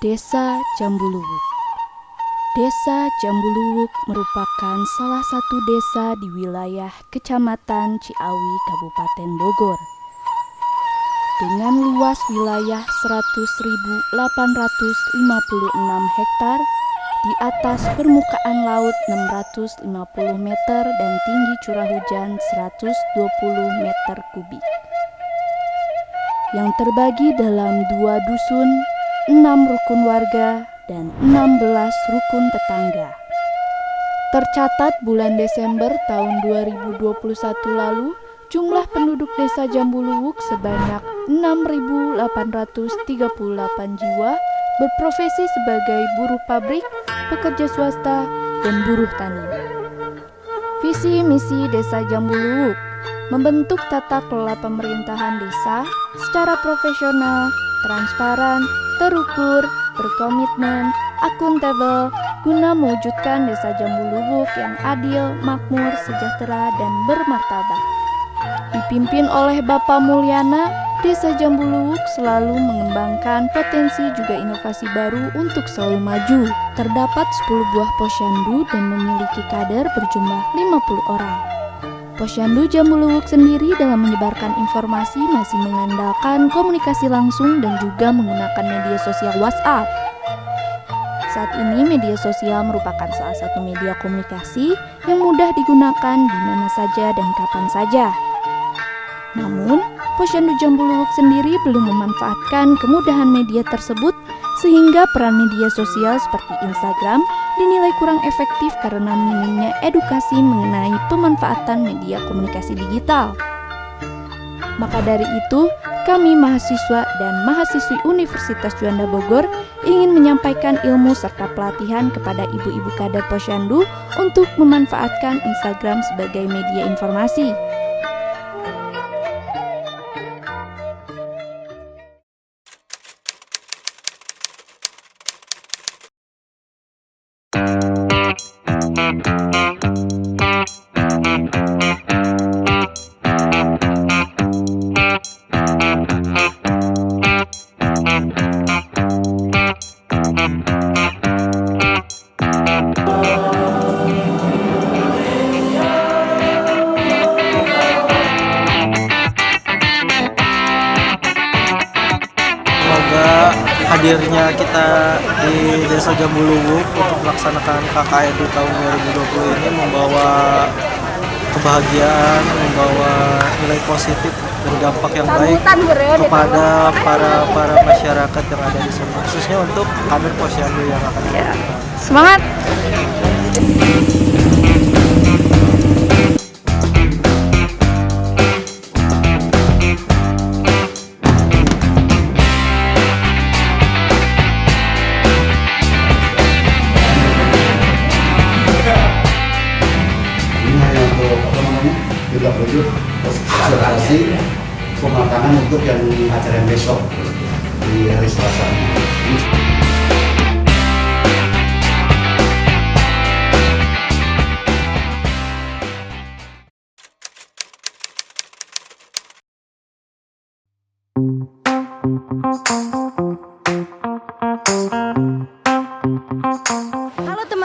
Desa Jambuluwuk Desa Jambuluwuk merupakan salah satu desa di wilayah Kecamatan Ciawi, Kabupaten Bogor. Dengan luas wilayah 100.856 hektar di atas permukaan laut 650 meter dan tinggi curah hujan 120 meter kubik. Yang terbagi dalam dua dusun, enam rukun warga, dan 16 rukun tetangga. Tercatat bulan Desember tahun 2021 lalu, jumlah penduduk desa Jambuluwuk sebanyak 6.838 jiwa berprofesi sebagai buruh pabrik, pekerja swasta, dan buruh tani. Visi misi Desa Jambuluwuk membentuk tata kelola pemerintahan desa secara profesional, transparan, terukur, berkomitmen, akuntabel, guna mewujudkan desa Jambu Lubuk yang adil, makmur, sejahtera, dan bermartabat. Dipimpin oleh Bapak Mulyana, Desa Jambu Lubuk selalu mengembangkan potensi juga inovasi baru untuk selalu maju. Terdapat 10 buah posyandu dan memiliki kader berjumlah 50 orang. Posyandu Jambuluwuk sendiri dalam menyebarkan informasi masih mengandalkan komunikasi langsung dan juga menggunakan media sosial WhatsApp. Saat ini media sosial merupakan salah satu media komunikasi yang mudah digunakan di mana saja dan kapan saja. Namun, Posyandu Jambuluwuk sendiri belum memanfaatkan kemudahan media tersebut sehingga peran media sosial seperti Instagram dinilai kurang efektif karena minimnya edukasi mengenai pemanfaatan media komunikasi digital. Maka dari itu, kami mahasiswa dan mahasiswi Universitas Juanda Bogor ingin menyampaikan ilmu serta pelatihan kepada ibu-ibu kader posyandu untuk memanfaatkan Instagram sebagai media informasi. Thank you. Hadirnya kita di Desa Jambuluwuk untuk melaksanakan KKN di tahun 2020 ini membawa kebahagiaan, membawa nilai positif dan dampak yang baik kepada para para masyarakat yang ada di sini, khususnya untuk kader posyandu yang akan ya. Semangat! Observasi pematangan untuk yang acara yang besok di hari Selasa.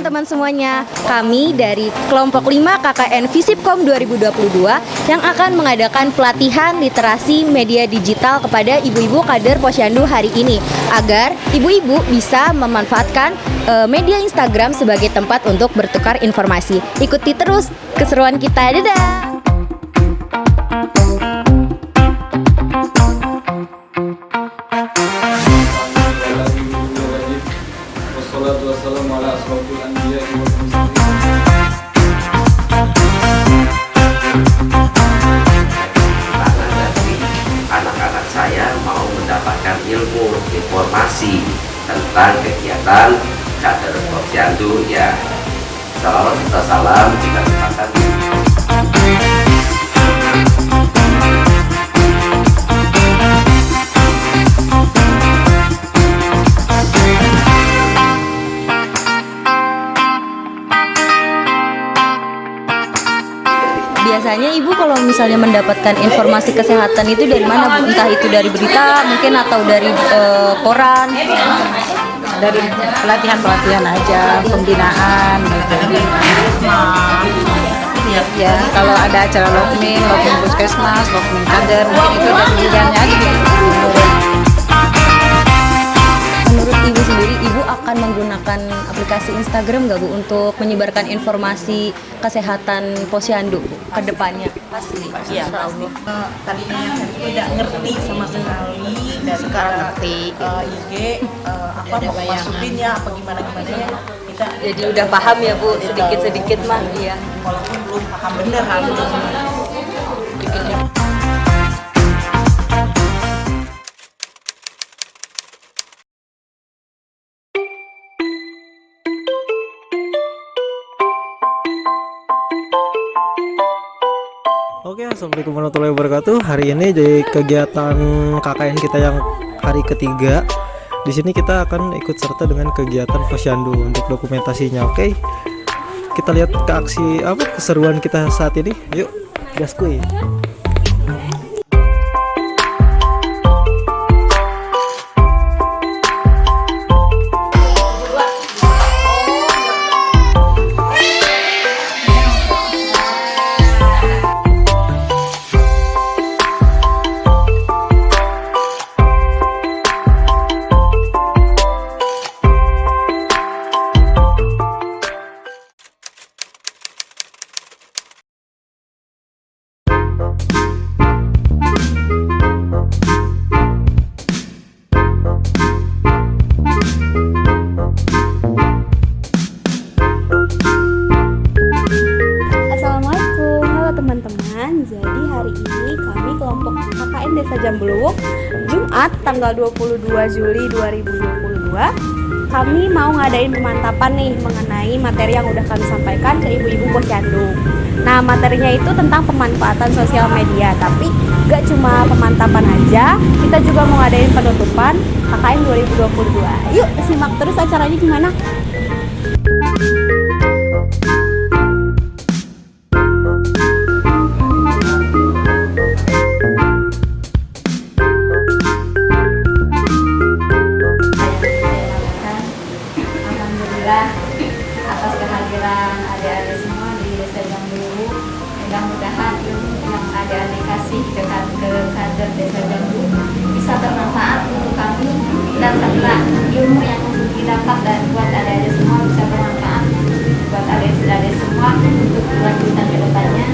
Teman-teman semuanya. Kami dari kelompok 5 KKN Visipkom 2022 yang akan mengadakan pelatihan literasi media digital kepada ibu-ibu kader Posyandu hari ini agar ibu-ibu bisa memanfaatkan uh, media Instagram sebagai tempat untuk bertukar informasi. Ikuti terus keseruan kita. Dadah. Kader posyandu ya. Salam serta salam kita sepakat biasanya ibu kalau misalnya mendapatkan informasi kesehatan itu dari mana? Entah itu dari berita mungkin atau dari uh, koran dari pelatihan-pelatihan aja, pembinaan gitu. Ya, kalau ada acara lokmin, lokmin puskesmas, lokmin kader, mungkin itu dari pembinanya aja akan menggunakan aplikasi Instagram nggak Bu untuk menyebarkan informasi kesehatan posyandu Bu, ke depannya? Iya, pasti. Eh, tadinya tidak ngerti sama sekali dan sekarang ngerti. IG eh, apa mau masukinnya apa gimana gimana ya? Kita Jadi udah paham ya Bu, sedikit-sedikit mah iya. walaupun belum paham bener harus Oke, assalamualaikum warahmatullahi wabarakatuh. Hari ini di kegiatan KKN kita yang hari ketiga. Di sini kita akan ikut serta dengan kegiatan posyandu untuk dokumentasinya. Oke, kita lihat ke aksi apa keseruan kita saat ini. Yuk, gaskui. KKN Desa Jambuluwuk Jumat tanggal 22 Juli 2022 kami mau ngadain pemantapan nih mengenai materi yang udah kami sampaikan ke ibu-ibu posyandu. Nah materinya itu tentang pemanfaatan sosial media, tapi gak cuma pemantapan aja, kita juga mau ngadain penutupan KKN 2022. Yuk simak terus acaranya gimana? Alhamdulillah adik-adik semua di Desa Jambu. Mudah-mudahan yang adik-adik kasih ke, kader Desa Jambu bisa bermanfaat untuk kami dan setelah ilmu yang didapat dan buat adik-adik semua bisa bermanfaat buat adik-adik semua untuk kelanjutan ke depannya.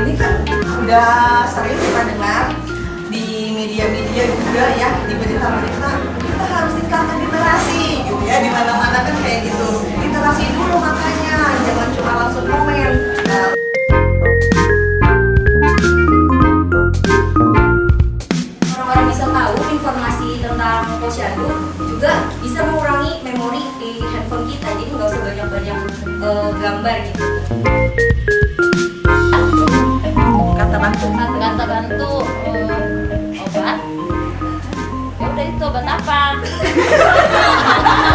ini kan udah sering kita dengar di media-media juga ya di berita-berita kita harus tingkatkan literasi gitu ya di mana-mana kan kayak gitu literasi dulu makanya jangan cuma langsung komen Nah, Orang-orang bisa tahu informasi tentang posyandu juga bisa mengurangi memori di handphone kita. Jadi nggak usah banyak-banyak eh, gambar gitu. kata bantu Kata bantu eh, obat. Ya udah itu obat apa?